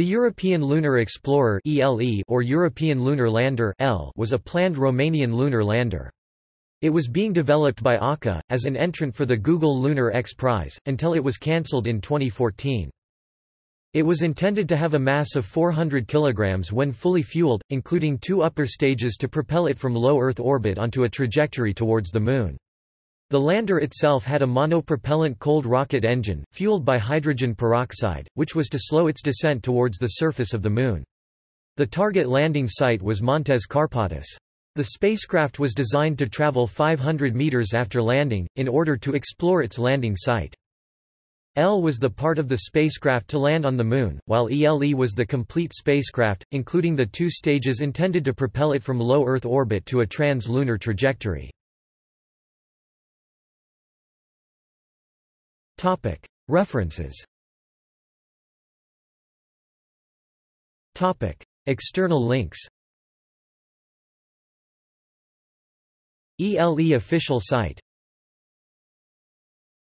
The European Lunar Explorer or European Lunar Lander L was a planned Romanian lunar lander. It was being developed by ARCA, as an entrant for the Google Lunar X Prize, until it was cancelled in 2014. It was intended to have a mass of 400 kg when fully fueled, including two upper stages to propel it from low Earth orbit onto a trajectory towards the Moon. The lander itself had a monopropellant cold rocket engine, fueled by hydrogen peroxide, which was to slow its descent towards the surface of the Moon. The target landing site was Montes Carpatus. The spacecraft was designed to travel 500 meters after landing, in order to explore its landing site. L was the part of the spacecraft to land on the Moon, while ELE was the complete spacecraft, including the two stages intended to propel it from low Earth orbit to a trans-lunar trajectory. References. External links. ELE official site